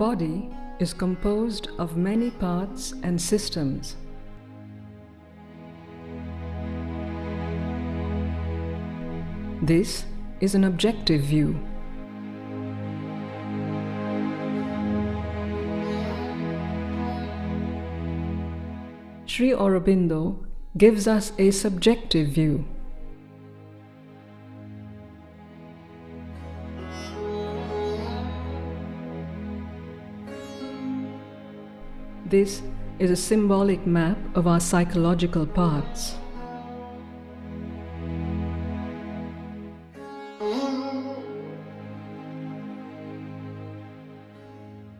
body is composed of many parts and systems. This is an objective view. Sri Aurobindo gives us a subjective view. This is a symbolic map of our psychological parts.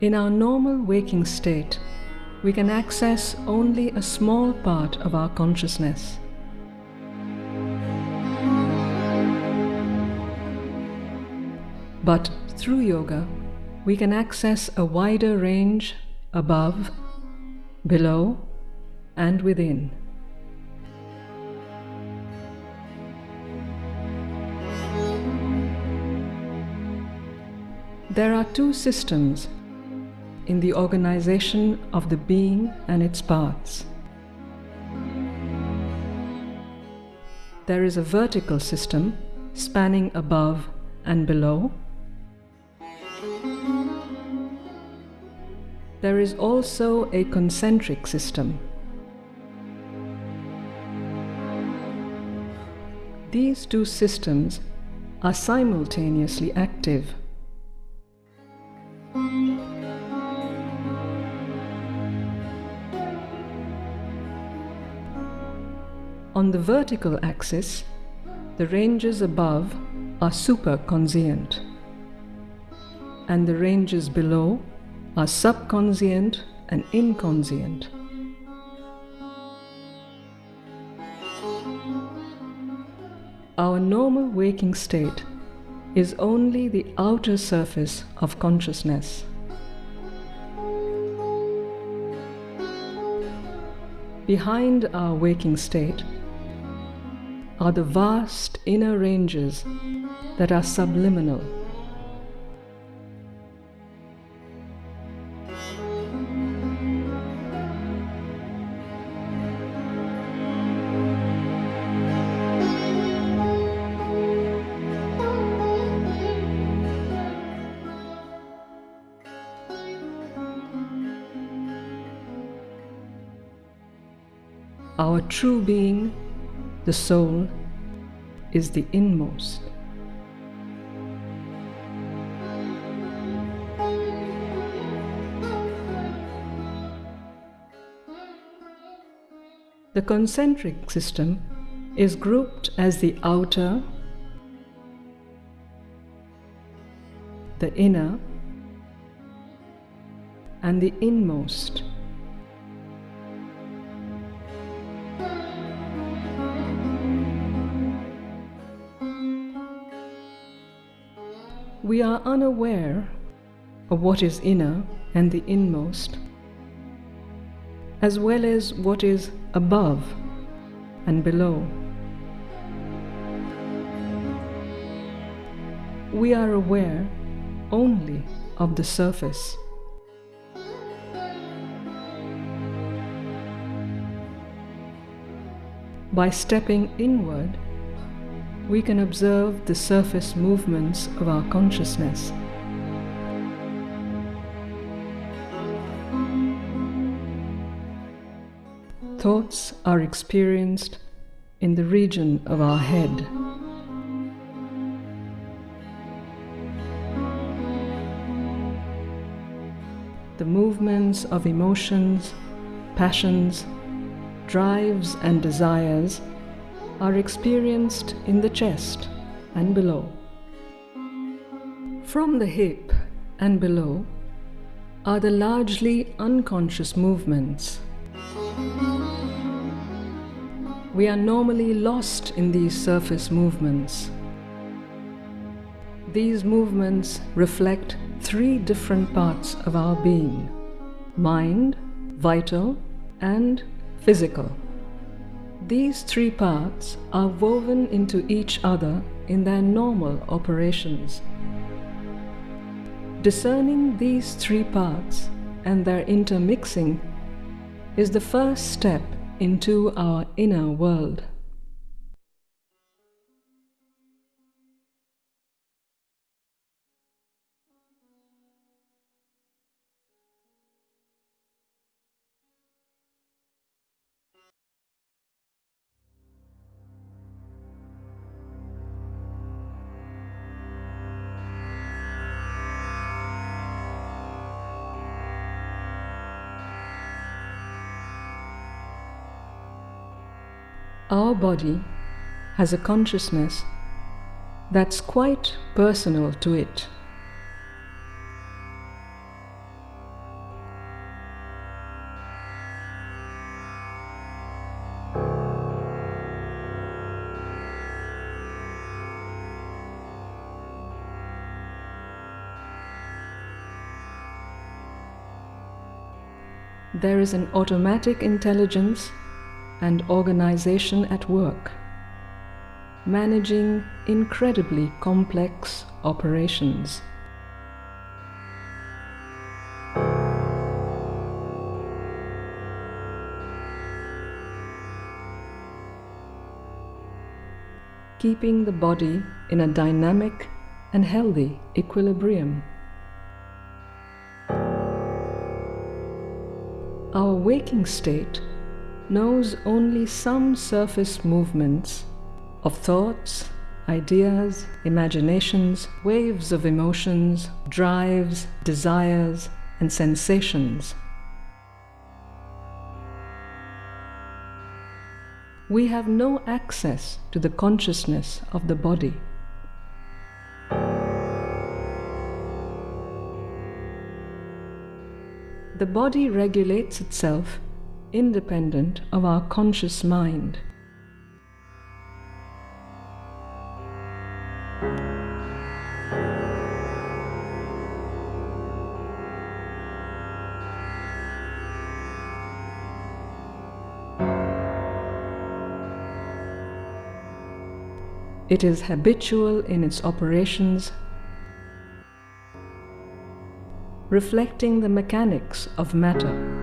In our normal waking state, we can access only a small part of our consciousness. But through yoga, we can access a wider range above, below, and within. There are two systems in the organization of the being and its parts. There is a vertical system spanning above and below. There is also a concentric system. These two systems are simultaneously active. On the vertical axis, the ranges above are superconscient, and the ranges below are subconscient and inconscient. Our normal waking state is only the outer surface of consciousness. Behind our waking state are the vast inner ranges that are subliminal. True being, the soul, is the inmost. The concentric system is grouped as the outer, the inner, and the inmost. We are unaware of what is inner and the inmost, as well as what is above and below. We are aware only of the surface. By stepping inward, we can observe the surface movements of our consciousness. Thoughts are experienced in the region of our head. The movements of emotions, passions, drives, and desires are experienced in the chest and below. From the hip and below are the largely unconscious movements. We are normally lost in these surface movements. These movements reflect three different parts of our being mind, vital, and physical. These three parts are woven into each other in their normal operations. Discerning these three parts and their intermixing is the first step into our inner world. Body has a consciousness that's quite personal to it. There is an automatic intelligence and organization at work, managing incredibly complex operations. Keeping the body in a dynamic and healthy equilibrium. Our waking state knows only some surface movements of thoughts, ideas, imaginations, waves of emotions, drives, desires, and sensations. We have no access to the consciousness of the body. The body regulates itself independent of our conscious mind. It is habitual in its operations, reflecting the mechanics of matter.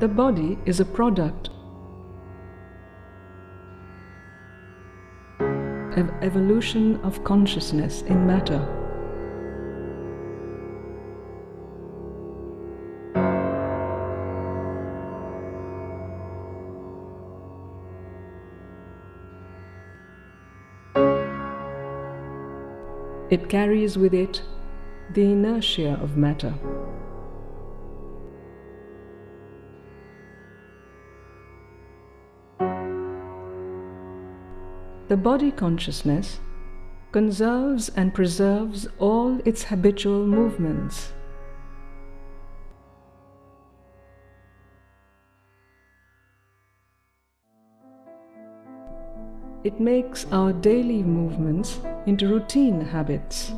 The body is a product of evolution of consciousness in matter. It carries with it the inertia of matter. The body consciousness conserves and preserves all its habitual movements. It makes our daily movements into routine habits.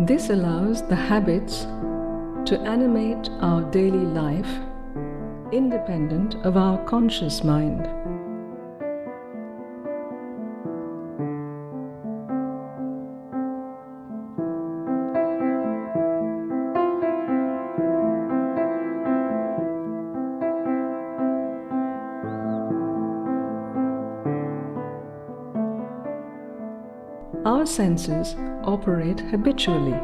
This allows the habits to animate our daily life independent of our conscious mind. Our senses operate habitually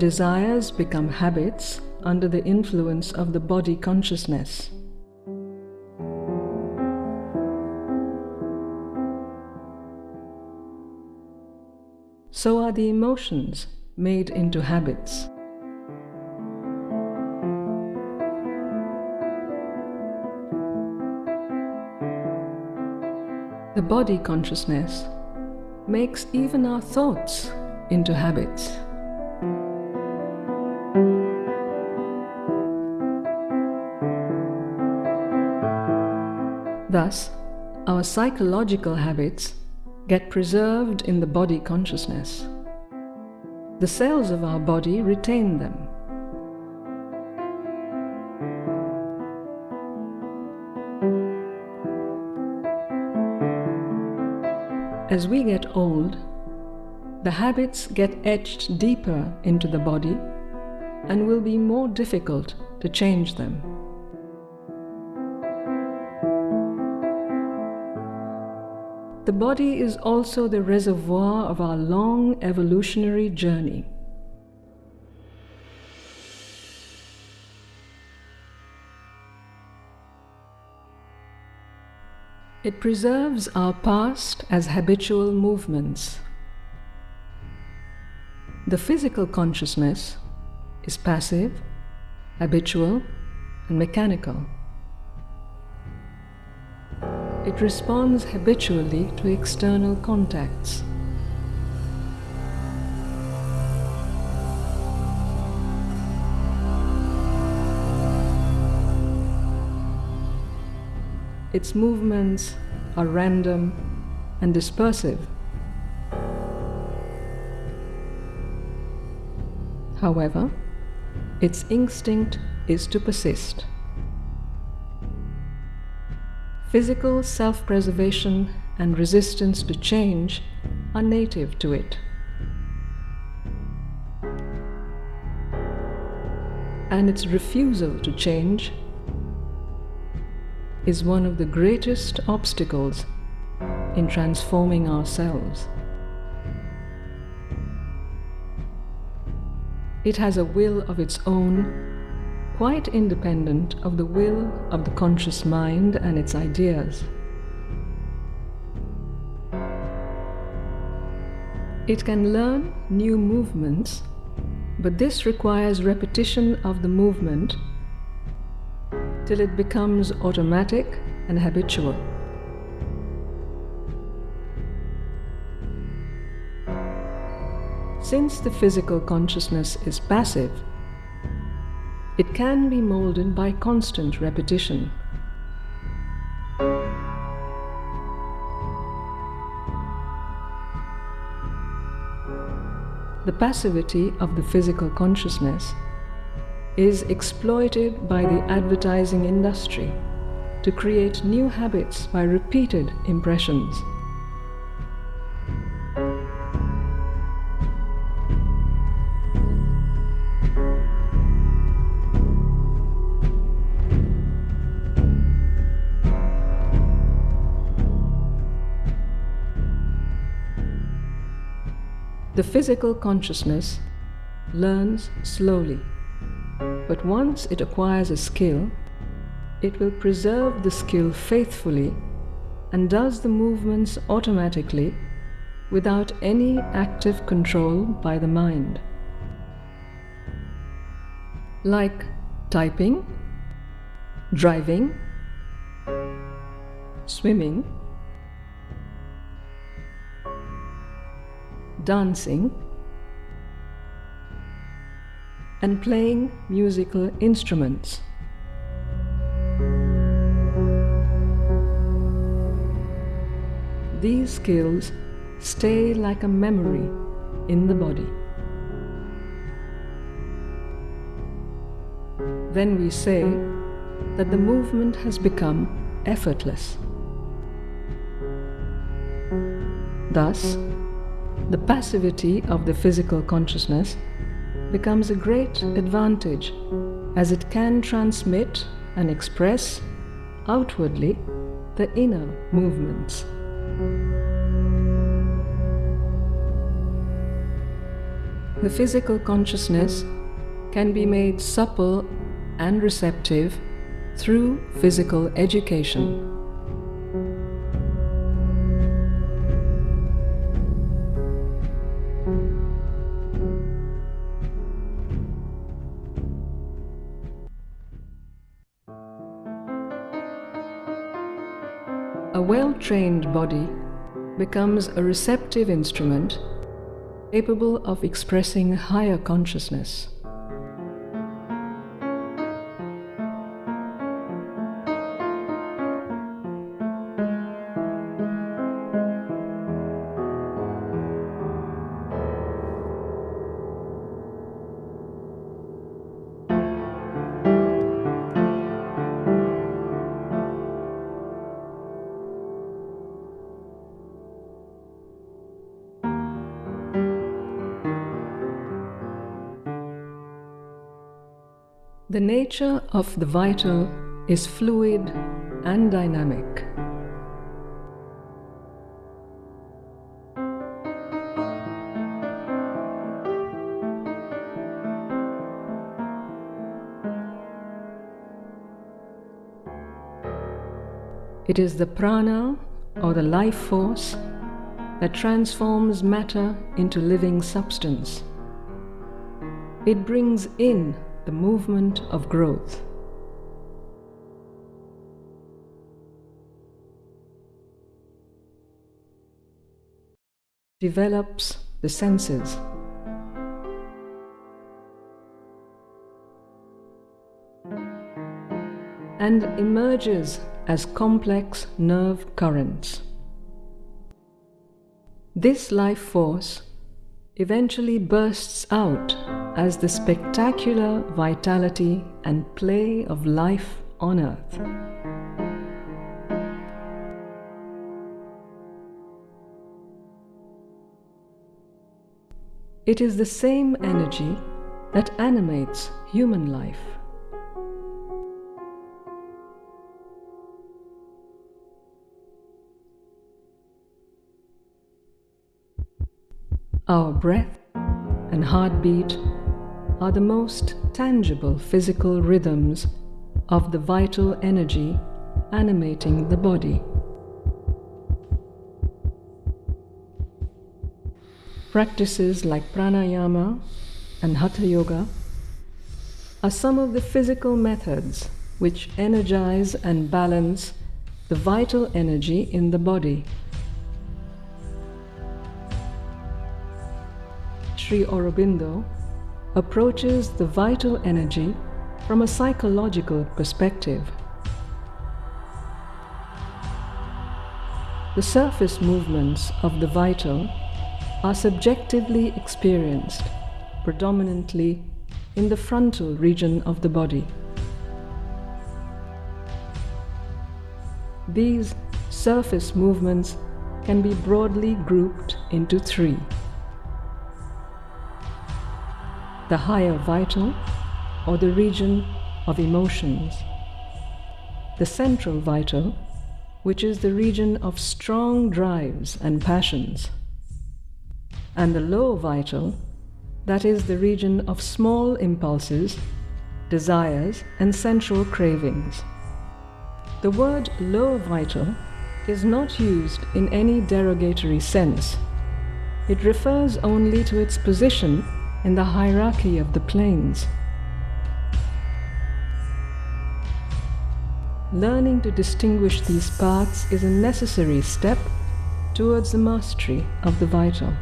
desires become habits under the influence of the body consciousness. So are the emotions made into habits. The body consciousness makes even our thoughts into habits. Thus, our psychological habits get preserved in the body consciousness. The cells of our body retain them. As we get old, the habits get etched deeper into the body and will be more difficult to change them. The body is also the reservoir of our long evolutionary journey. It preserves our past as habitual movements. The physical consciousness is passive, habitual, and mechanical. It responds habitually to external contacts. Its movements are random and dispersive. However, its instinct is to persist. Physical self preservation and resistance to change are native to it. And its refusal to change is one of the greatest obstacles in transforming ourselves. It has a will of its own quite independent of the will of the conscious mind and its ideas. It can learn new movements, but this requires repetition of the movement till it becomes automatic and habitual. Since the physical consciousness is passive, it can be molded by constant repetition. The passivity of the physical consciousness is exploited by the advertising industry to create new habits by repeated impressions. The physical consciousness learns slowly, but once it acquires a skill, it will preserve the skill faithfully and does the movements automatically without any active control by the mind. Like typing, driving, swimming, dancing, and playing musical instruments. These skills stay like a memory in the body. Then we say that the movement has become effortless. Thus, the passivity of the physical consciousness becomes a great advantage as it can transmit and express outwardly the inner movements. The physical consciousness can be made supple and receptive through physical education. A well trained body becomes a receptive instrument capable of expressing higher consciousness. The nature of the vital is fluid and dynamic. It is the prana or the life force that transforms matter into living substance. It brings in the movement of growth. Develops the senses. And emerges as complex nerve currents. This life force eventually bursts out as the spectacular vitality and play of life on earth. It is the same energy that animates human life. Our breath and heartbeat are the most tangible physical rhythms of the vital energy animating the body. Practices like pranayama and hatha yoga are some of the physical methods which energize and balance the vital energy in the body. Sri Aurobindo approaches the vital energy from a psychological perspective. The surface movements of the vital are subjectively experienced predominantly in the frontal region of the body. These surface movements can be broadly grouped into three the higher vital or the region of emotions. The central vital, which is the region of strong drives and passions. And the low vital, that is the region of small impulses, desires, and sensual cravings. The word low vital is not used in any derogatory sense. It refers only to its position in the hierarchy of the planes. Learning to distinguish these paths is a necessary step towards the mastery of the vital.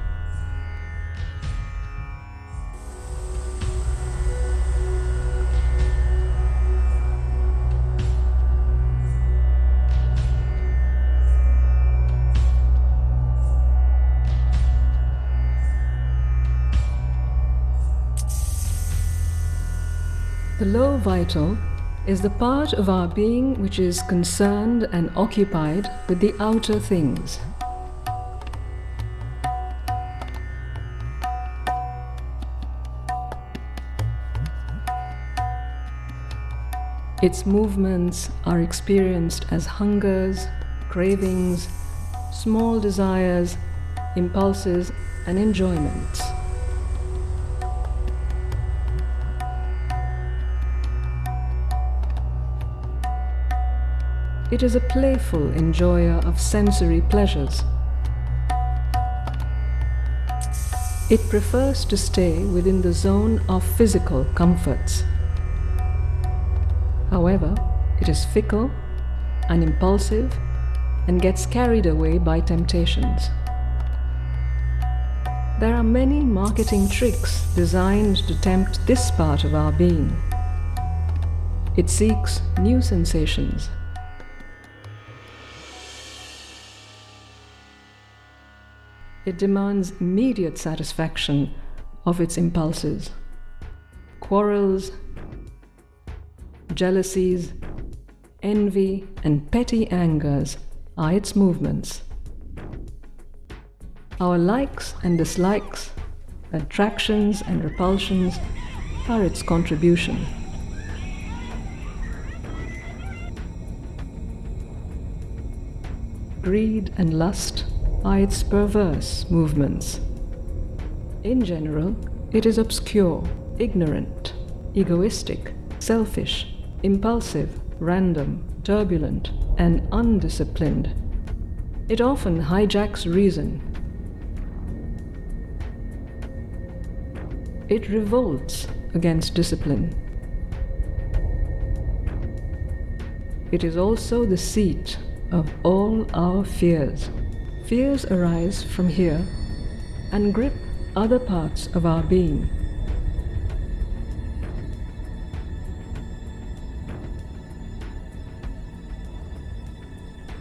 Low vital is the part of our being which is concerned and occupied with the outer things. Its movements are experienced as hungers, cravings, small desires, impulses, and enjoyments. It is a playful enjoyer of sensory pleasures. It prefers to stay within the zone of physical comforts. However, it is fickle and impulsive and gets carried away by temptations. There are many marketing tricks designed to tempt this part of our being. It seeks new sensations. It demands immediate satisfaction of its impulses. Quarrels, jealousies, envy, and petty angers are its movements. Our likes and dislikes, attractions and repulsions are its contribution. Greed and lust are its perverse movements. In general, it is obscure, ignorant, egoistic, selfish, impulsive, random, turbulent, and undisciplined. It often hijacks reason It revolts against discipline. It is also the seat of all our fears. Fears arise from here and grip other parts of our being.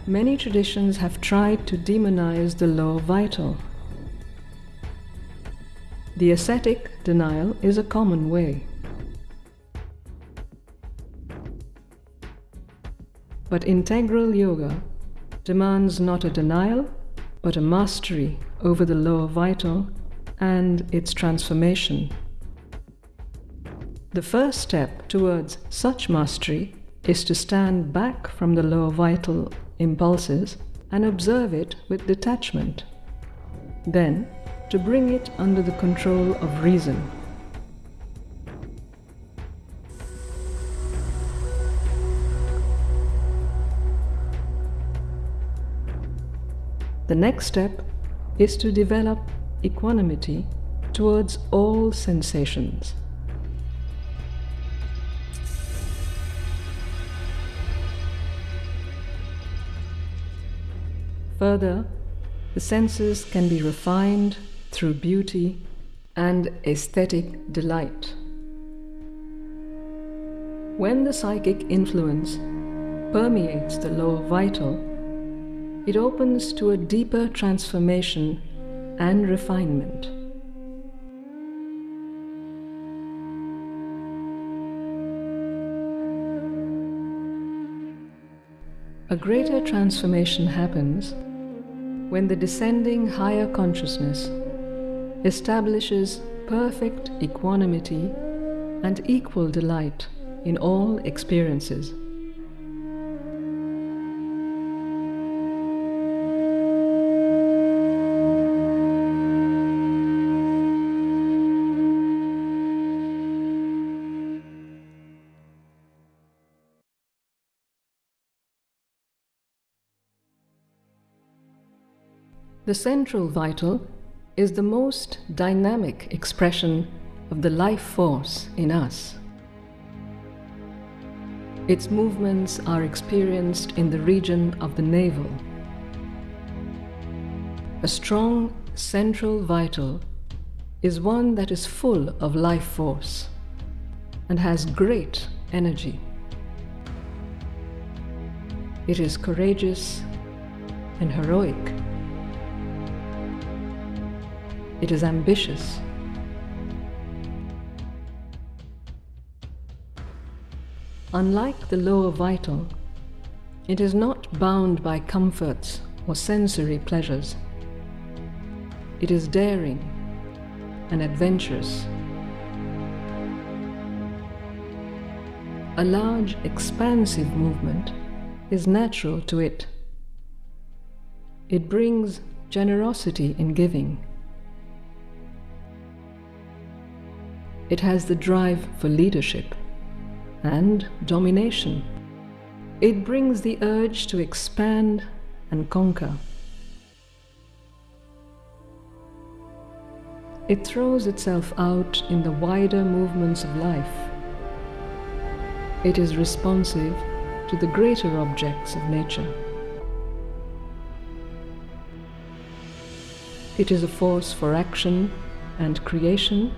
Many traditions have tried to demonize the lower vital the ascetic denial is a common way. But integral yoga demands not a denial, but a mastery over the lower vital and its transformation. The first step towards such mastery is to stand back from the lower vital impulses and observe it with detachment. Then, to bring it under the control of reason. The next step is to develop equanimity towards all sensations. Further, the senses can be refined through beauty and aesthetic delight. When the psychic influence permeates the lower vital, it opens to a deeper transformation and refinement. A greater transformation happens when the descending higher consciousness establishes perfect equanimity and equal delight in all experiences. The central vital is the most dynamic expression of the life force in us. Its movements are experienced in the region of the navel. A strong central vital is one that is full of life force and has great energy. It is courageous and heroic. It is ambitious. Unlike the lower vital, it is not bound by comforts or sensory pleasures. It is daring and adventurous. A large, expansive movement is natural to it. It brings generosity in giving It has the drive for leadership and domination. It brings the urge to expand and conquer. It throws itself out in the wider movements of life. It is responsive to the greater objects of nature. It is a force for action and creation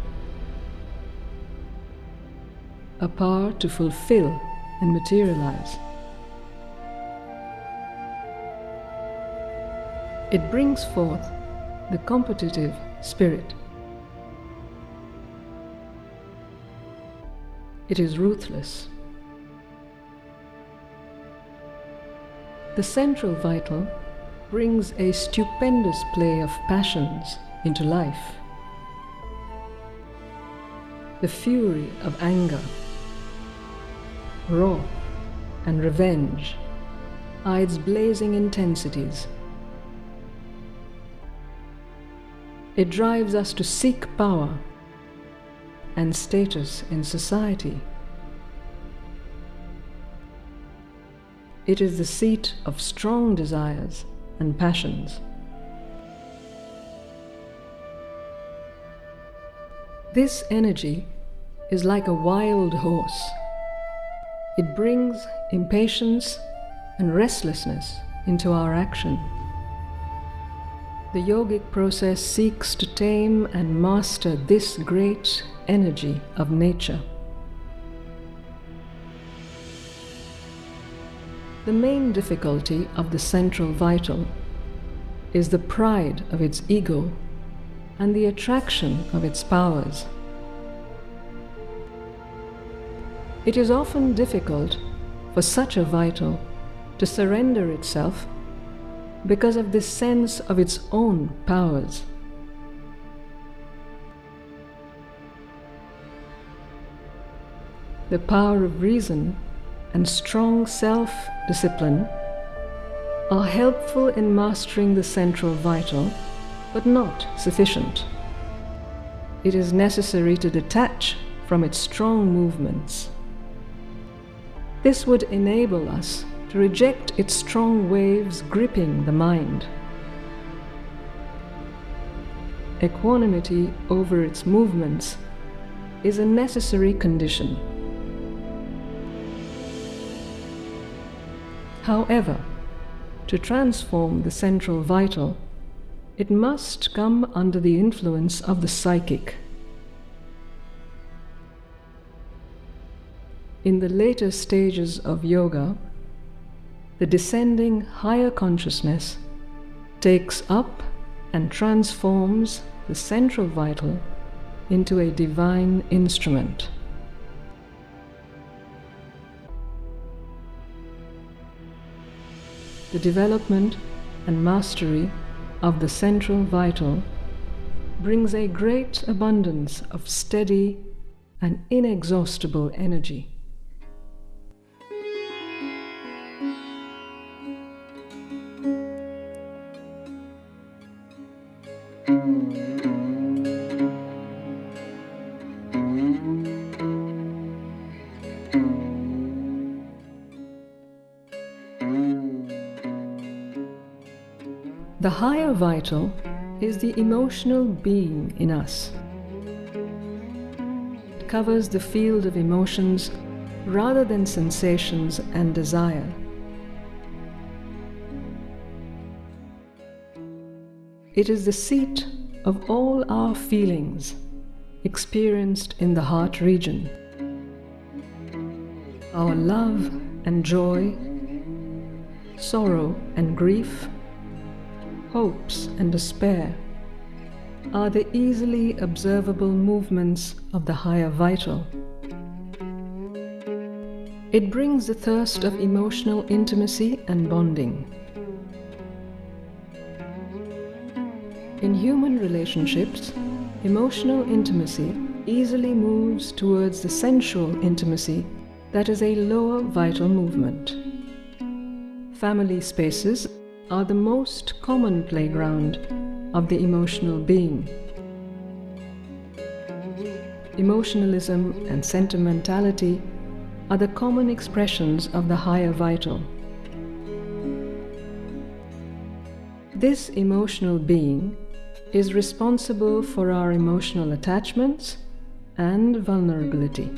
a power to fulfill and materialize. It brings forth the competitive spirit. It is ruthless. The central vital brings a stupendous play of passions into life. The fury of anger, wrath, and revenge are its blazing intensities. It drives us to seek power and status in society. It is the seat of strong desires and passions. This energy is like a wild horse. It brings impatience and restlessness into our action. The yogic process seeks to tame and master this great energy of nature. The main difficulty of the central vital is the pride of its ego and the attraction of its powers. It is often difficult for such a vital to surrender itself because of this sense of its own powers. The power of reason and strong self discipline are helpful in mastering the central vital, but not sufficient. It is necessary to detach from its strong movements. This would enable us to reject its strong waves gripping the mind. Equanimity over its movements is a necessary condition. However, to transform the central vital, it must come under the influence of the psychic. In the later stages of yoga, the descending higher consciousness takes up and transforms the central vital into a divine instrument. The development and mastery of the central vital brings a great abundance of steady and inexhaustible energy. The vital is the emotional being in us. It covers the field of emotions rather than sensations and desire. It is the seat of all our feelings experienced in the heart region. Our love and joy, sorrow and grief, hopes and despair are the easily observable movements of the higher vital. It brings the thirst of emotional intimacy and bonding. In human relationships, emotional intimacy easily moves towards the sensual intimacy that is a lower vital movement. Family spaces are the most common playground of the emotional being. Emotionalism and sentimentality are the common expressions of the higher vital. This emotional being is responsible for our emotional attachments and vulnerability.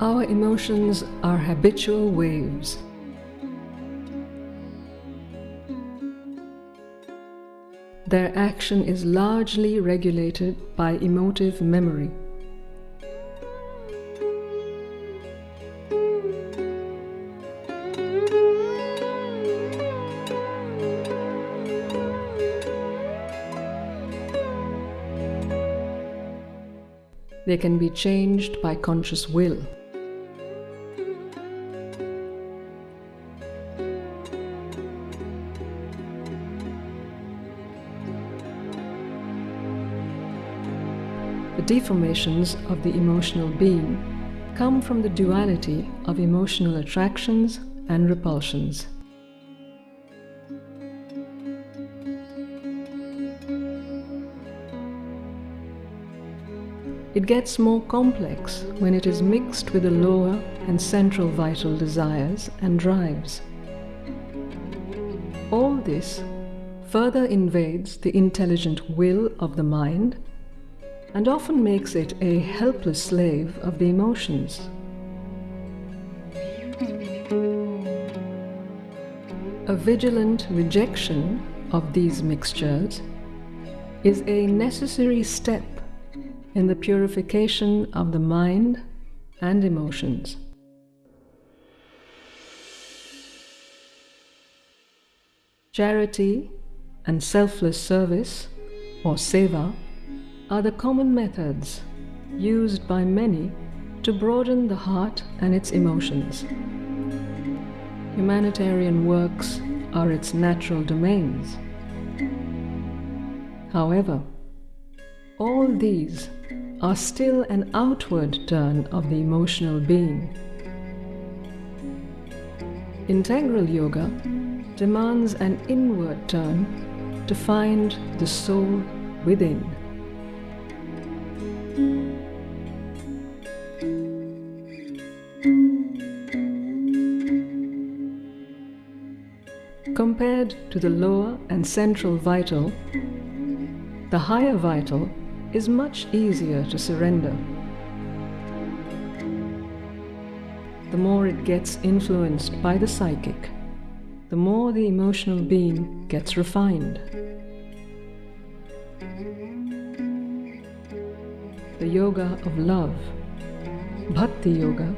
Our emotions are habitual waves. Their action is largely regulated by emotive memory. They can be changed by conscious will. Deformations of the emotional being come from the duality of emotional attractions and repulsions. It gets more complex when it is mixed with the lower and central vital desires and drives. All this further invades the intelligent will of the mind and often makes it a helpless slave of the emotions. A vigilant rejection of these mixtures is a necessary step in the purification of the mind and emotions. Charity and selfless service, or seva, are the common methods used by many to broaden the heart and its emotions. Humanitarian works are its natural domains. However, all these are still an outward turn of the emotional being. Integral yoga demands an inward turn to find the soul within. Compared to the lower and central vital, the higher vital is much easier to surrender. The more it gets influenced by the psychic, the more the emotional being gets refined. The yoga of love, Bhakti Yoga,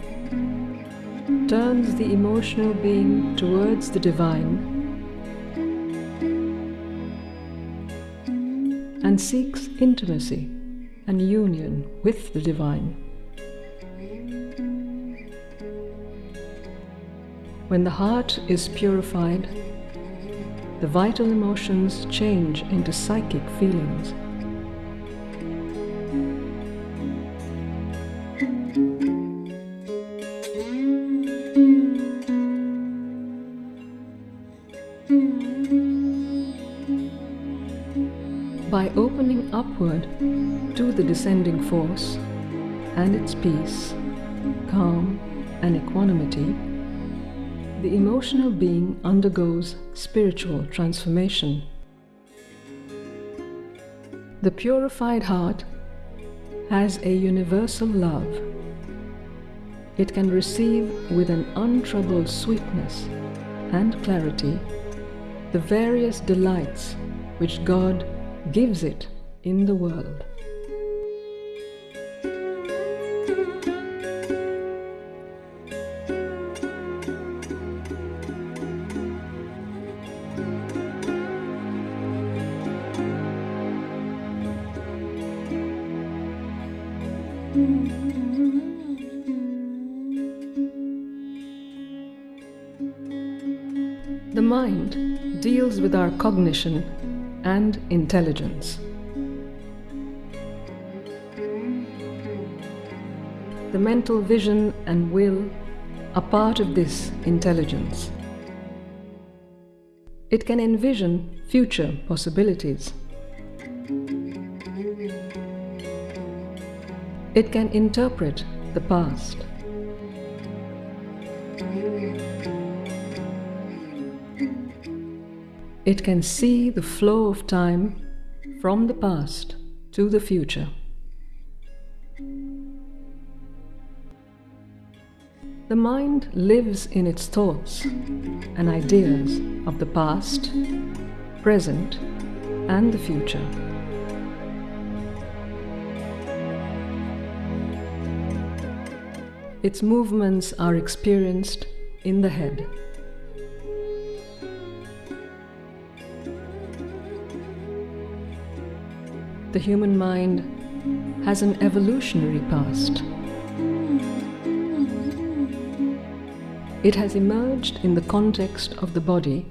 turns the emotional being towards the divine seeks intimacy and union with the divine. When the heart is purified, the vital emotions change into psychic feelings. Descending force and its peace, calm, and equanimity, the emotional being undergoes spiritual transformation. The purified heart has a universal love. It can receive with an untroubled sweetness and clarity the various delights which God gives it in the world. The mind deals with our cognition and intelligence. The mental vision and will are part of this intelligence. It can envision future possibilities. It can interpret the past. It can see the flow of time from the past to the future. The mind lives in its thoughts and ideas of the past, present, and the future. Its movements are experienced in the head. The human mind has an evolutionary past. It has emerged in the context of the body,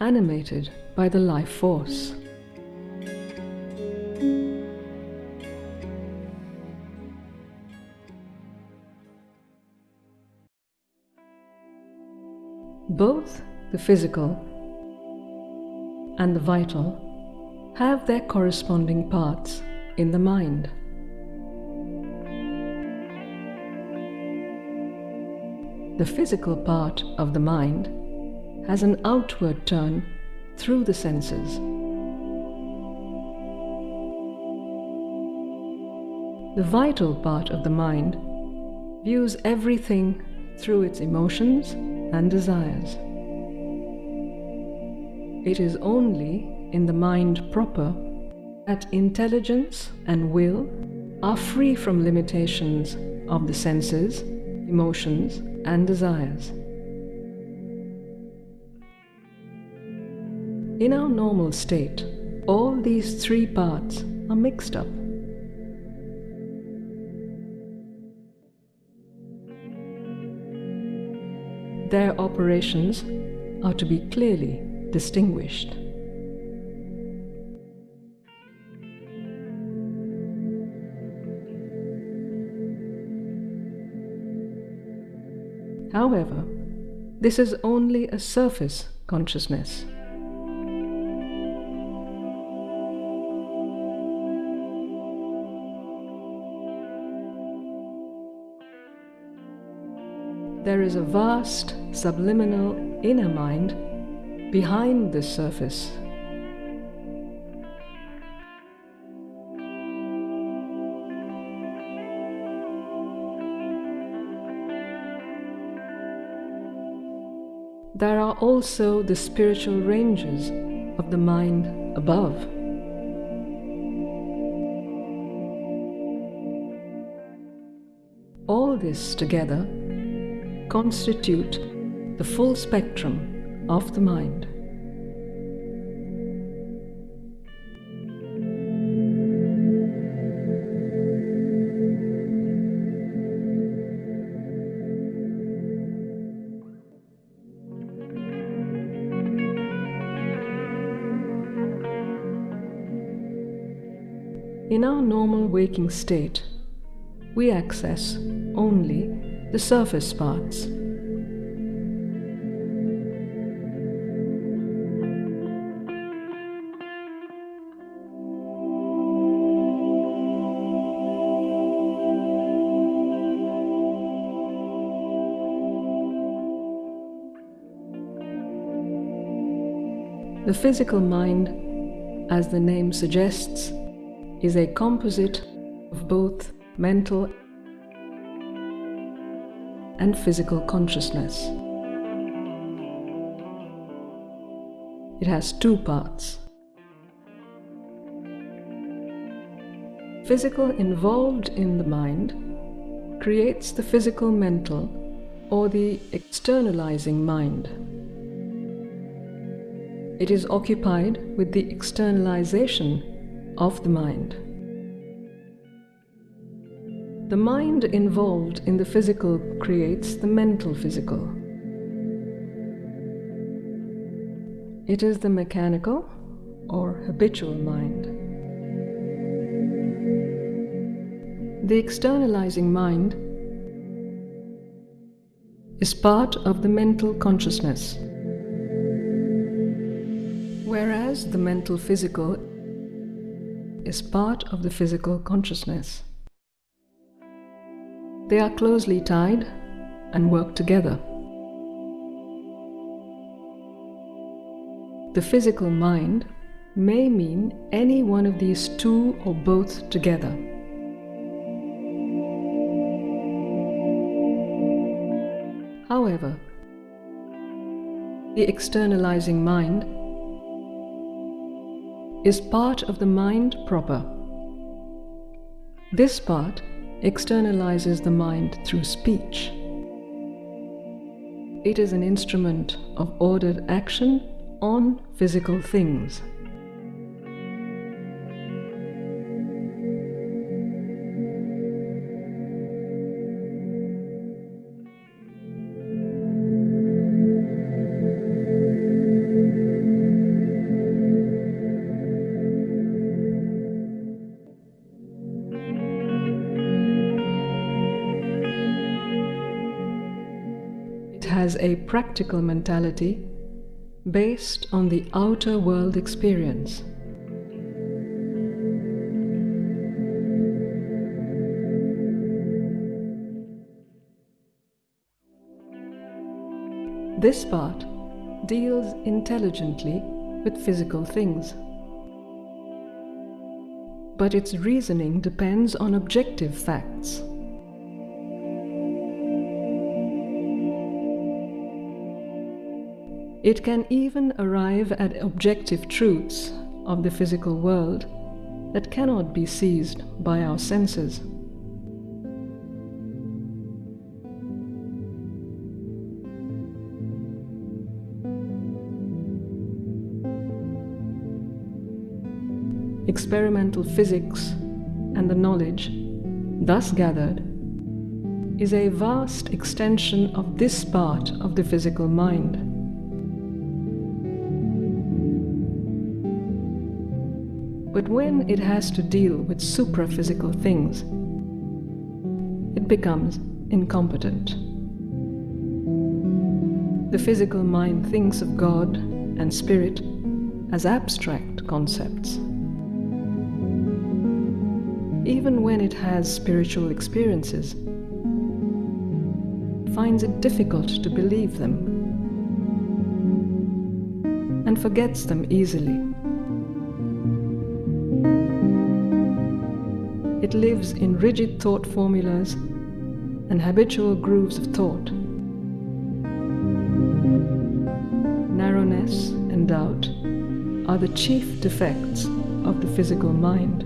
animated by the life force. Physical and the vital have their corresponding parts in the mind. The physical part of the mind has an outward turn through the senses. The vital part of the mind views everything through its emotions and desires. It is only in the mind proper that intelligence and will are free from limitations of the senses, emotions, and desires. In our normal state, all these three parts are mixed up. Their operations are to be clearly distinguished. However, this is only a surface consciousness. There is a vast subliminal inner mind behind this surface. There are also the spiritual ranges of the mind above. All this together constitute the full spectrum of the mind. In our normal waking state, we access only the surface parts. The physical mind, as the name suggests, is a composite of both mental and physical consciousness. It has two parts. Physical involved in the mind creates the physical mental or the externalizing mind. It is occupied with the externalization of the mind. The mind involved in the physical creates the mental physical. It is the mechanical or habitual mind. The externalizing mind is part of the mental consciousness, whereas the mental physical is part of the physical consciousness. They are closely tied and work together. The physical mind may mean any one of these two or both together. However, the externalizing mind is part of the mind proper. This part externalizes the mind through speech. It is an instrument of ordered action on physical things. Practical mentality based on the outer world experience. This part deals intelligently with physical things. But its reasoning depends on objective facts. It can even arrive at objective truths of the physical world that cannot be seized by our senses. Experimental physics and the knowledge thus gathered is a vast extension of this part of the physical mind. But when it has to deal with supraphysical things, it becomes incompetent. The physical mind thinks of God and spirit as abstract concepts. Even when it has spiritual experiences, finds it difficult to believe them and forgets them easily. It lives in rigid thought formulas and habitual grooves of thought. Narrowness and doubt are the chief defects of the physical mind.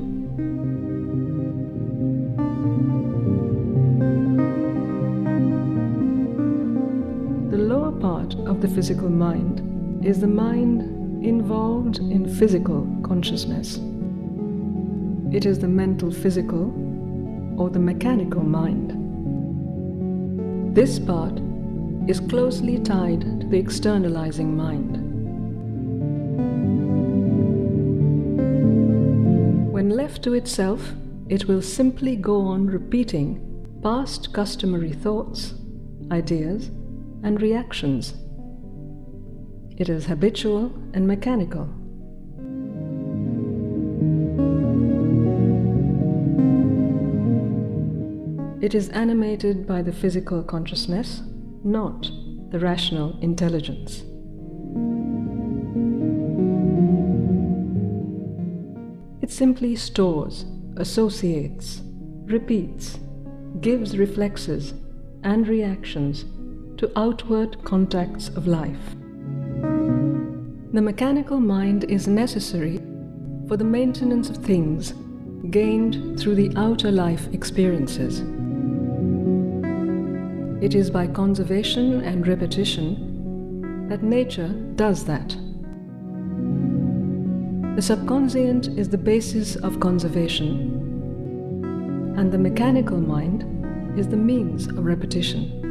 The lower part of the physical mind is the mind involved in physical consciousness. It is the mental physical or the mechanical mind. This part is closely tied to the externalizing mind. When left to itself, it will simply go on repeating past customary thoughts, ideas, and reactions. It is habitual and mechanical. It is animated by the physical consciousness, not the rational intelligence. It simply stores, associates, repeats, gives reflexes and reactions to outward contacts of life. The mechanical mind is necessary for the maintenance of things gained through the outer life experiences. It is by conservation and repetition that nature does that. The subconscient is the basis of conservation, and the mechanical mind is the means of repetition.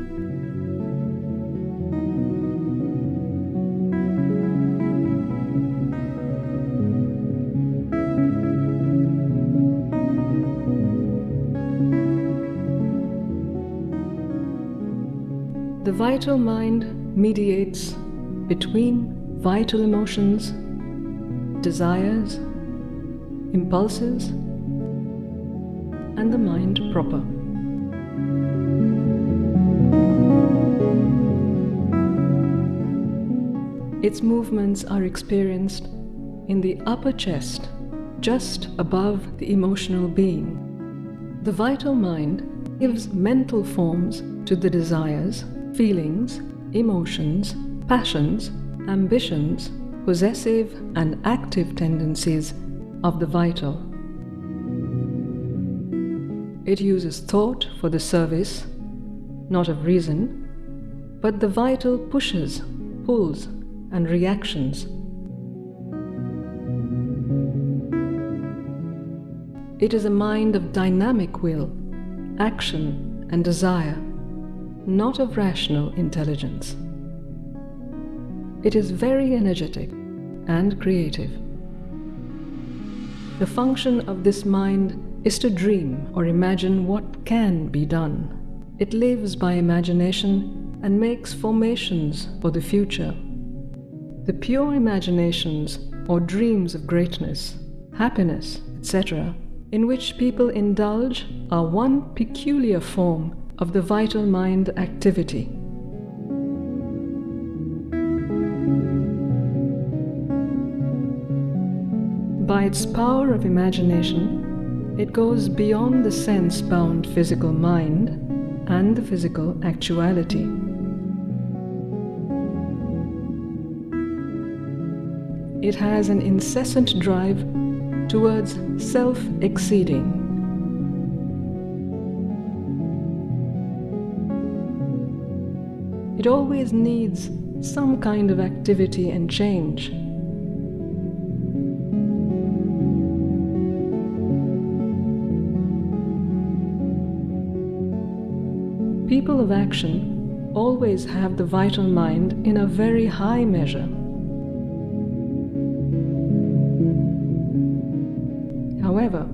Vital mind mediates between vital emotions, desires, impulses, and the mind proper. Its movements are experienced in the upper chest, just above the emotional being. The vital mind gives mental forms to the desires, feelings, emotions, passions, ambitions, possessive and active tendencies of the vital. It uses thought for the service, not of reason, but the vital pushes, pulls, and reactions. It is a mind of dynamic will, action, and desire, not of rational intelligence. It is very energetic and creative. The function of this mind is to dream or imagine what can be done. It lives by imagination and makes formations for the future. The pure imaginations or dreams of greatness, happiness, etc., in which people indulge are one peculiar form of the vital mind activity. By its power of imagination, it goes beyond the sense bound physical mind and the physical actuality. It has an incessant drive towards self It always needs some kind of activity and change. People of action always have the vital mind in a very high measure. However,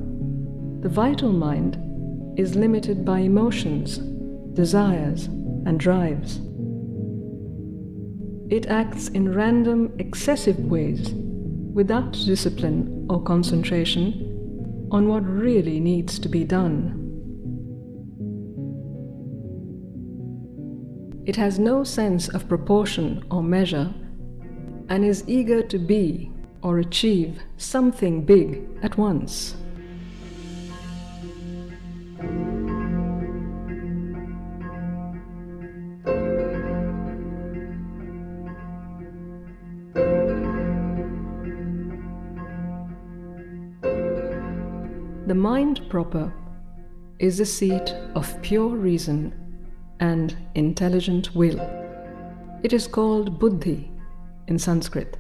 the vital mind is limited by emotions, desires, and drives. It acts in random, excessive ways without discipline or concentration on what really needs to be done. It has no sense of proportion or measure and is eager to be or achieve something big at once. The mind proper is the seat of pure reason and intelligent will. It is called buddhi in Sanskrit.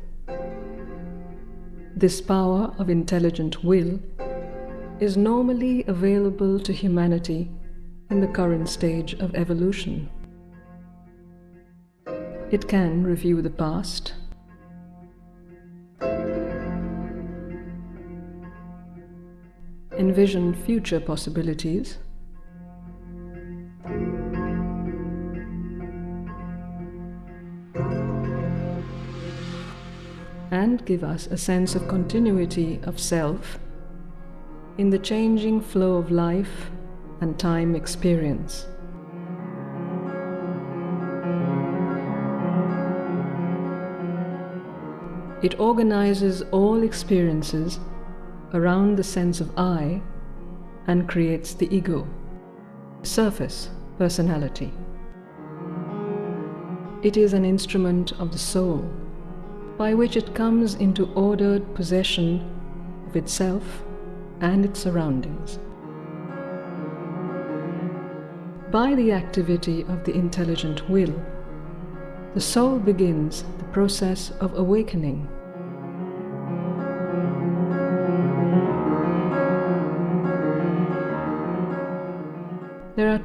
This power of intelligent will is normally available to humanity in the current stage of evolution. It can review the past, envision future possibilities, and give us a sense of continuity of self in the changing flow of life and time experience. It organizes all experiences around the sense of I and creates the ego, surface personality. It is an instrument of the soul by which it comes into ordered possession of itself and its surroundings. By the activity of the intelligent will, the soul begins the process of awakening.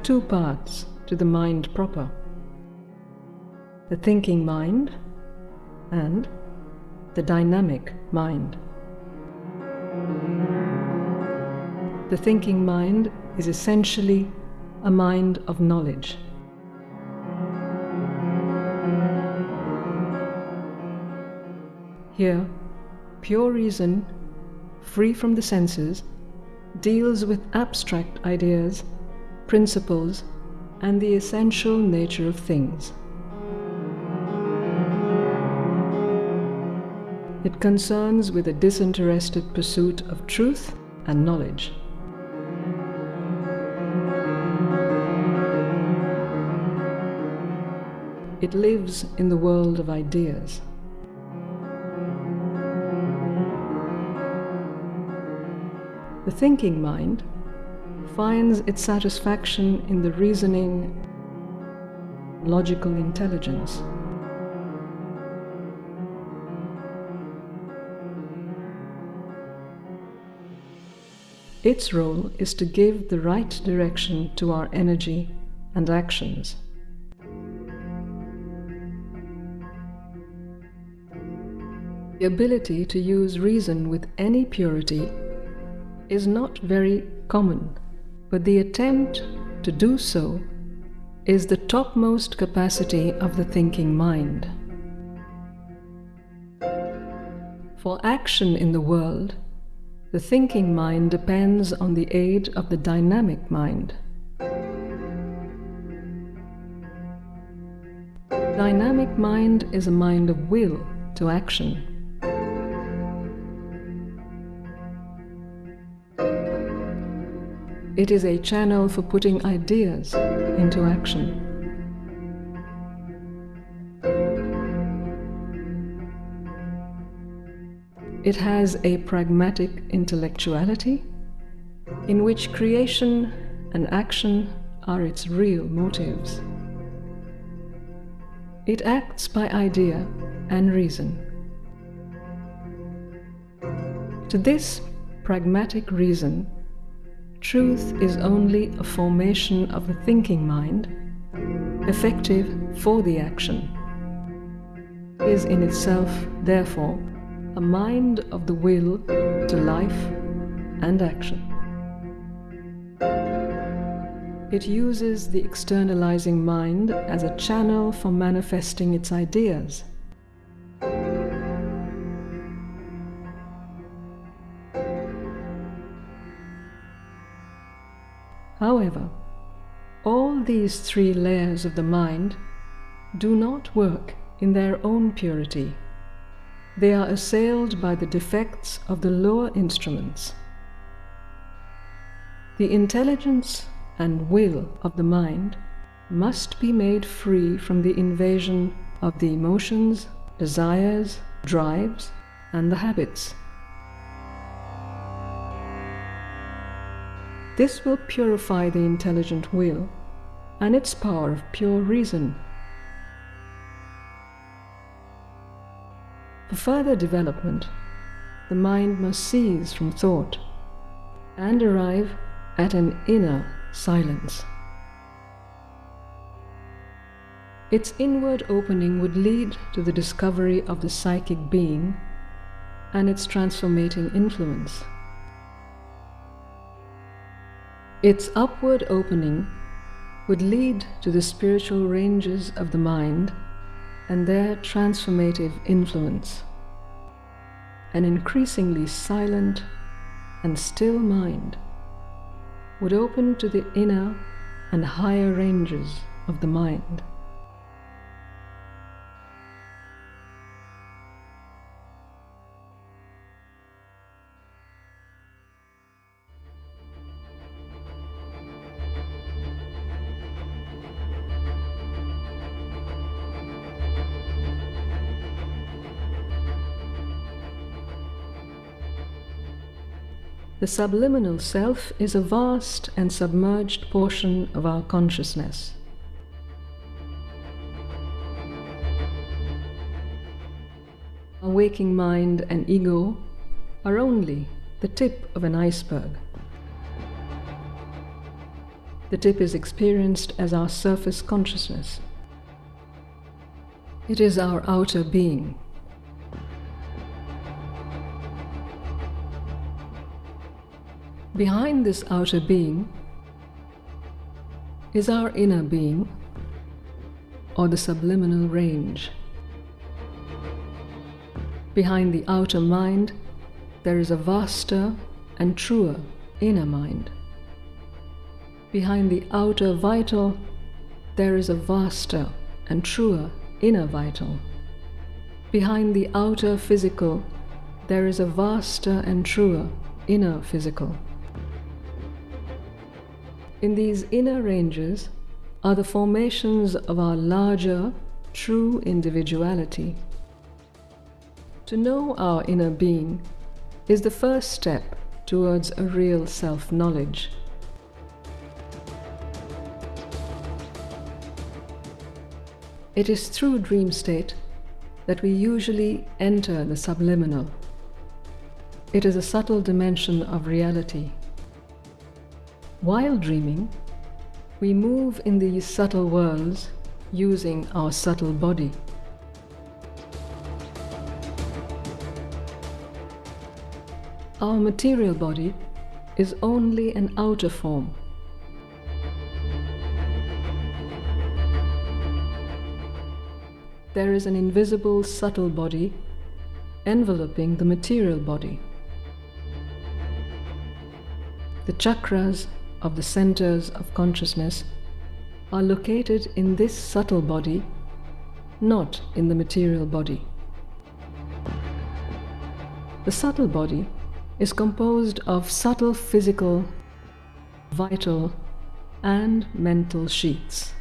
Two parts to the mind proper the thinking mind and the dynamic mind. The thinking mind is essentially a mind of knowledge. Here, pure reason, free from the senses, deals with abstract ideas, principles, and the essential nature of things. It concerns with a disinterested pursuit of truth and knowledge. It lives in the world of ideas. The thinking mind finds its satisfaction in the reasoning, logical intelligence. Its role is to give the right direction to our energy and actions. The ability to use reason with any purity is not very common, but the attempt to do so is the topmost capacity of the thinking mind. For action in the world, the thinking mind depends on the aid of the dynamic mind. Dynamic mind is a mind of will to action. It is a channel for putting ideas into action. It has a pragmatic intellectuality in which creation and action are its real motives. It acts by idea and reason. To this pragmatic reason, truth is only a formation of the thinking mind, effective for the action, is in itself, therefore, a mind of the will to life and action. It uses the externalizing mind as a channel for manifesting its ideas. However, all these three layers of the mind do not work in their own purity they are assailed by the defects of the lower instruments. The intelligence and will of the mind must be made free from the invasion of the emotions, desires, drives, and the habits. This will purify the intelligent will and its power of pure reason For further development, the mind must cease from thought and arrive at an inner silence. Its inward opening would lead to the discovery of the psychic being and its transformating influence. Its upward opening would lead to the spiritual ranges of the mind and their transformative influence. An increasingly silent and still mind would open to the inner and higher ranges of the mind. The subliminal self is a vast and submerged portion of our consciousness. Our waking mind and ego are only the tip of an iceberg. The tip is experienced as our surface consciousness. It is our outer being. Behind this outer being is our inner being or the subliminal range. Behind the outer mind, there is a vaster and truer inner mind. Behind the outer vital, there is a vaster and truer inner vital. Behind the outer physical, there is a vaster and truer inner physical. In these inner ranges are the formations of our larger, true individuality. To know our inner being is the first step towards a real self knowledge. It is through dream state that we usually enter the subliminal. It is a subtle dimension of reality. While dreaming, we move in these subtle worlds using our subtle body. Our material body is only an outer form. There is an invisible subtle body enveloping the material body. The chakras of the centers of consciousness are located in this subtle body, not in the material body. The subtle body is composed of subtle physical, vital, and mental sheets.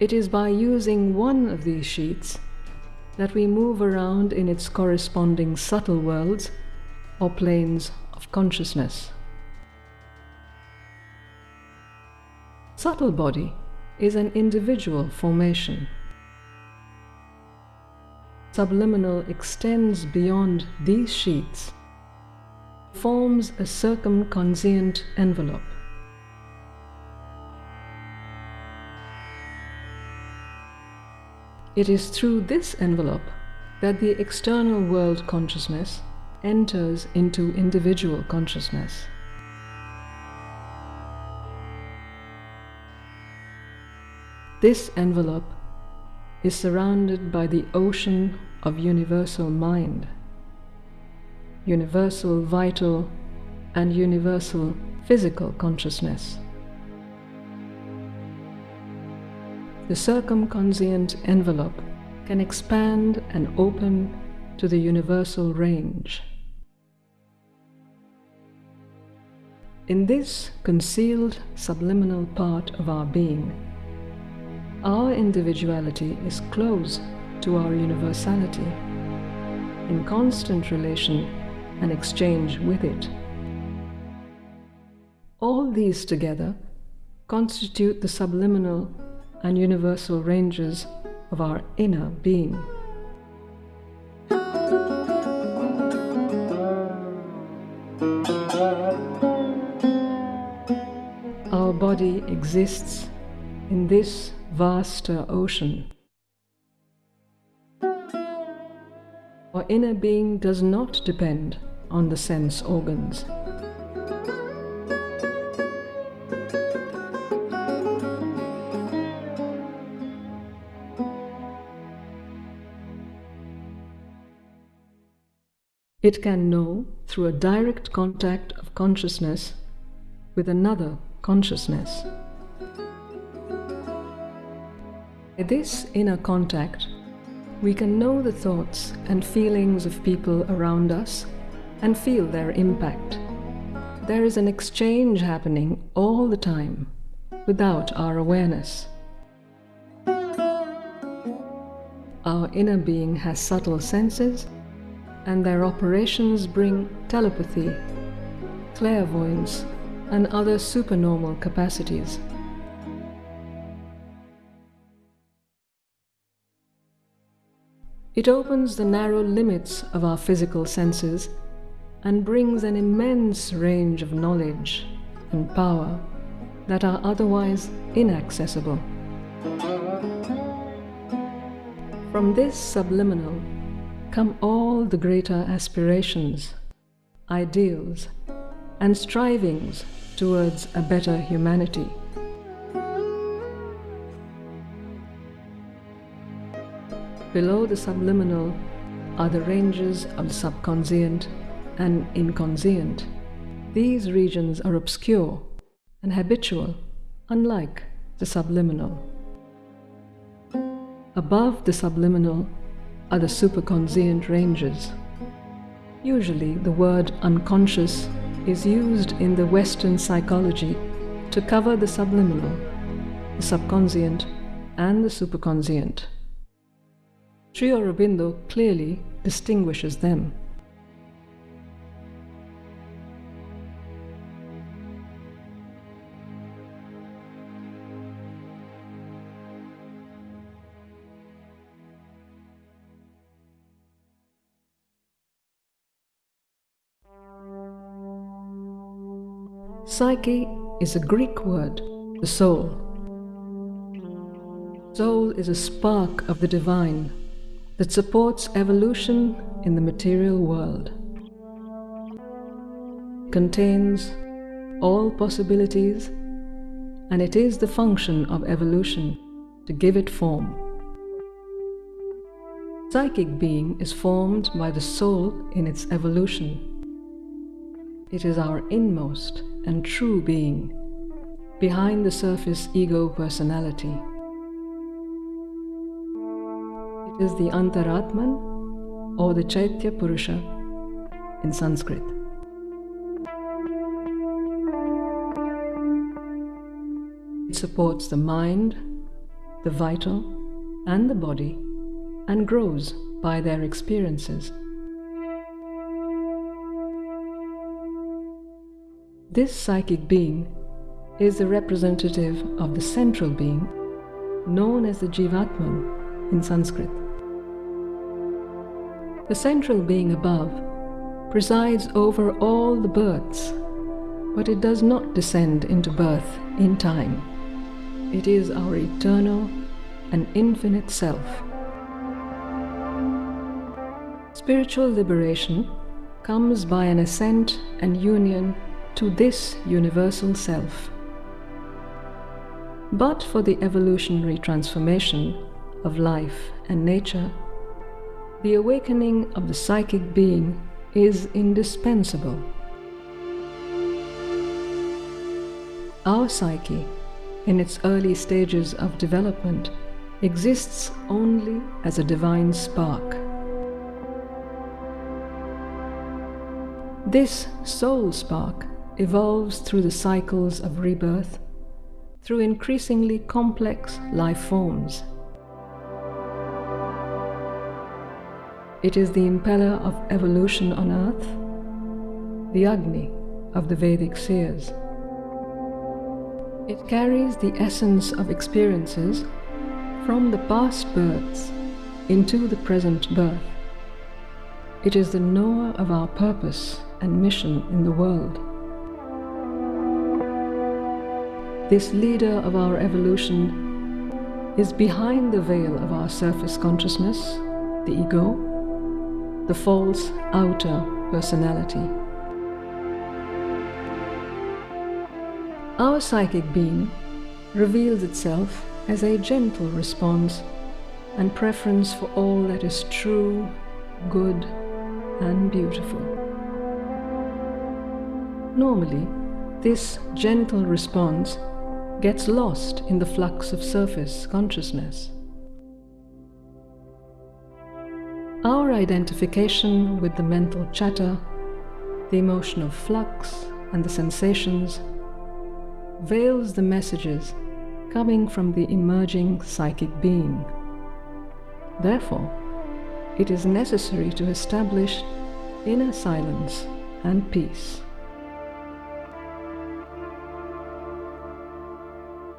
It is by using one of these sheets that we move around in its corresponding subtle worlds or planes of consciousness. Subtle body is an individual formation. Subliminal extends beyond these sheets, forms a circumconscient envelope. It is through this envelope that the external world consciousness enters into individual consciousness. This envelope is surrounded by the ocean of universal mind, universal vital and universal physical consciousness. The circumconscient envelope can expand and open to the universal range. In this concealed subliminal part of our being, our individuality is close to our universality, in constant relation and exchange with it. All these together constitute the subliminal and universal ranges of our inner being. Body exists in this vaster ocean. Our inner being does not depend on the sense organs. It can know through a direct contact of consciousness with another consciousness. By this inner contact, we can know the thoughts and feelings of people around us and feel their impact. There is an exchange happening all the time without our awareness. Our inner being has subtle senses and their operations bring telepathy, clairvoyance, and other supernormal capacities. It opens the narrow limits of our physical senses and brings an immense range of knowledge and power that are otherwise inaccessible. From this subliminal come all the greater aspirations, ideals, and strivings towards a better humanity. Below the subliminal are the ranges of the subconscient and inconscient. These regions are obscure and habitual, unlike the subliminal. Above the subliminal are the superconscient ranges. Usually, the word unconscious is used in the Western psychology to cover the subliminal, the subconscient, and the superconscient. Sri Aurobindo clearly distinguishes them. Psyche is a Greek word, the soul. Soul is a spark of the divine that supports evolution in the material world. It contains all possibilities and it is the function of evolution to give it form. Psychic being is formed by the soul in its evolution. It is our inmost and true being, behind the surface ego personality. It is the Antaratman or the Chaitya Purusha in Sanskrit. It supports the mind, the vital, and the body and grows by their experiences. This psychic being is the representative of the central being known as the Jivatman in Sanskrit. The central being above presides over all the births, but it does not descend into birth in time. It is our eternal and infinite self. Spiritual liberation comes by an ascent and union to this universal self. But for the evolutionary transformation of life and nature, the awakening of the psychic being is indispensable. Our psyche, in its early stages of development, exists only as a divine spark. This soul spark evolves through the cycles of rebirth, through increasingly complex life forms It is the impeller of evolution on earth, the Agni of the Vedic seers. It carries the essence of experiences from the past births into the present birth. It is the knower of our purpose and mission in the world. This leader of our evolution is behind the veil of our surface consciousness, the ego, the false outer personality. Our psychic being reveals itself as a gentle response and preference for all that is true, good, and beautiful. Normally, this gentle response gets lost in the flux of surface consciousness. Our identification with the mental chatter, the emotional flux, and the sensations veils the messages coming from the emerging psychic being. Therefore, it is necessary to establish inner silence and peace.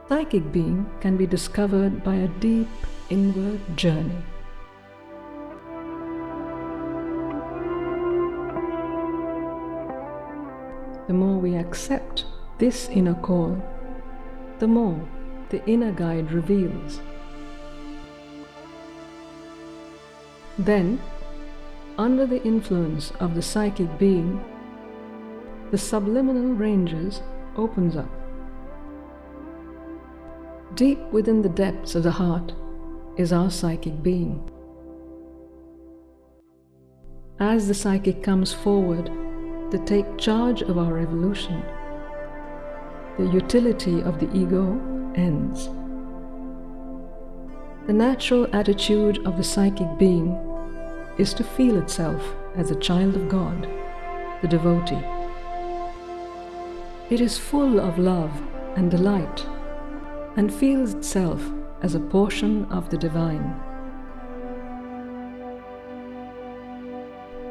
Psychic being can be discovered by a deep inward journey. the more we accept this inner call, the more the inner guide reveals. Then, under the influence of the psychic being, the subliminal ranges opens up. Deep within the depths of the heart is our psychic being. As the psychic comes forward to take charge of our evolution, the utility of the ego ends. The natural attitude of the psychic being is to feel itself as a child of God, the devotee. It is full of love and delight and feels itself as a portion of the divine.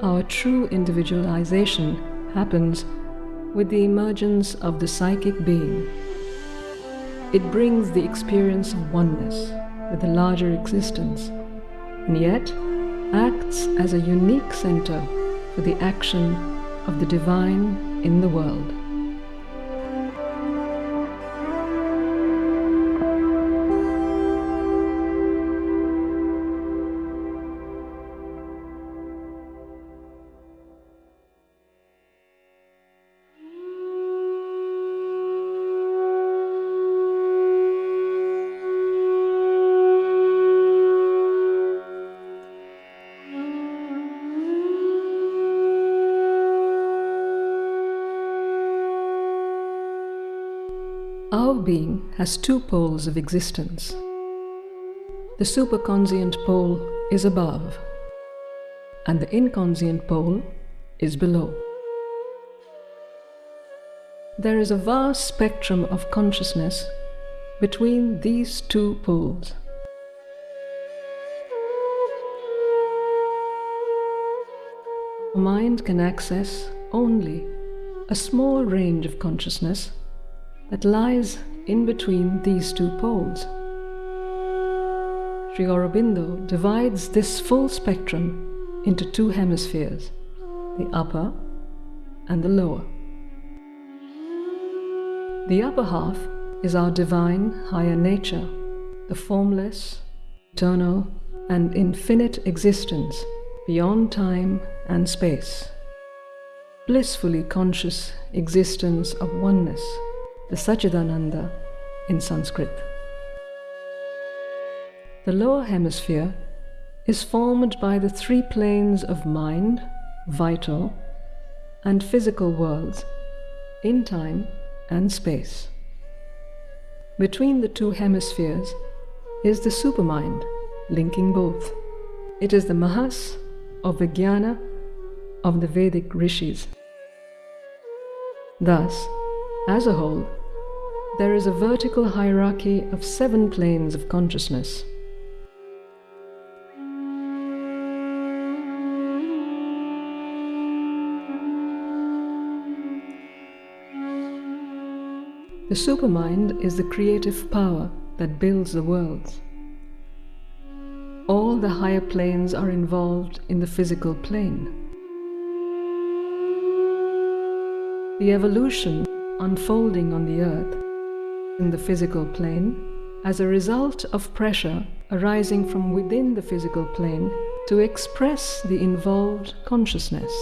Our true individualization happens with the emergence of the psychic being. It brings the experience of oneness with the larger existence, and yet acts as a unique center for the action of the divine in the world. Has two poles of existence. The superconscient pole is above, and the inconscient pole is below. There is a vast spectrum of consciousness between these two poles. Mind can access only a small range of consciousness that lies in between these two poles. Sri Aurobindo divides this full spectrum into two hemispheres, the upper and the lower. The upper half is our divine higher nature, the formless, eternal, and infinite existence beyond time and space. Blissfully conscious existence of oneness, the Satchidananda in Sanskrit. The lower hemisphere is formed by the three planes of mind, vital, and physical worlds in time and space. Between the two hemispheres is the supermind, linking both. It is the Mahas of Vijnana of the Vedic rishis. Thus, as a whole, there is a vertical hierarchy of seven planes of consciousness. The supermind is the creative power that builds the worlds. All the higher planes are involved in the physical plane. The evolution unfolding on the earth in the physical plane as a result of pressure arising from within the physical plane to express the involved consciousness.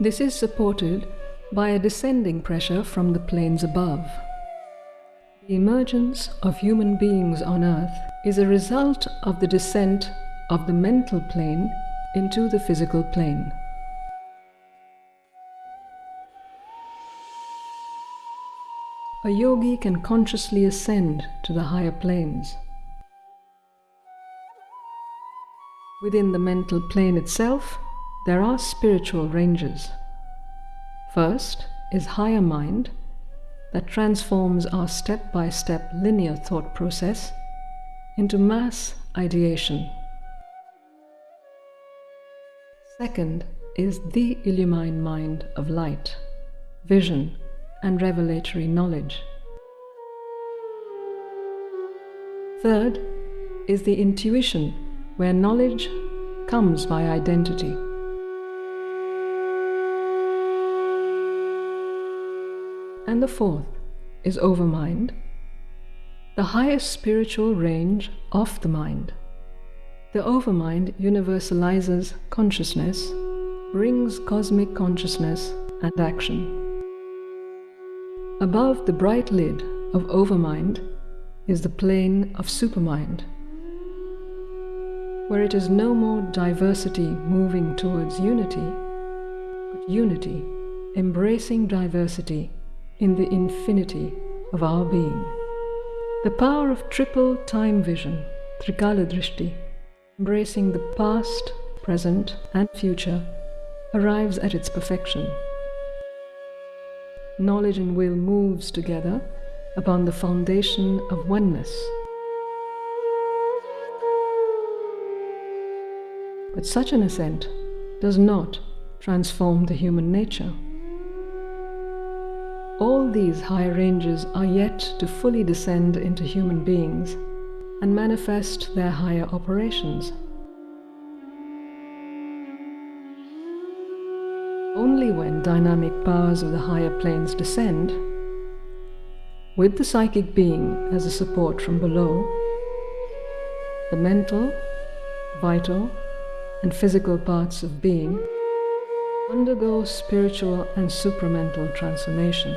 This is supported by a descending pressure from the planes above. The emergence of human beings on earth is a result of the descent of the mental plane into the physical plane. A yogi can consciously ascend to the higher planes. Within the mental plane itself, there are spiritual ranges. First is higher mind that transforms our step by step linear thought process into mass ideation. Second is the illumined mind of light, vision, and revelatory knowledge. Third is the intuition, where knowledge comes by identity. And the fourth is overmind, the highest spiritual range of the mind. The overmind universalizes consciousness, brings cosmic consciousness and action. Above the bright lid of overmind is the plane of supermind, where it is no more diversity moving towards unity, but unity embracing diversity in the infinity of our being. The power of triple time vision, Trikala Drishti, embracing the past, present, and future, arrives at its perfection. Knowledge and will moves together upon the foundation of oneness. But such an ascent does not transform the human nature. All these higher ranges are yet to fully descend into human beings and manifest their higher operations. Only when dynamic powers of the higher planes descend, with the psychic being as a support from below, the mental, vital, and physical parts of being undergo spiritual and supramental transformation.